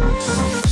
We'll be right back.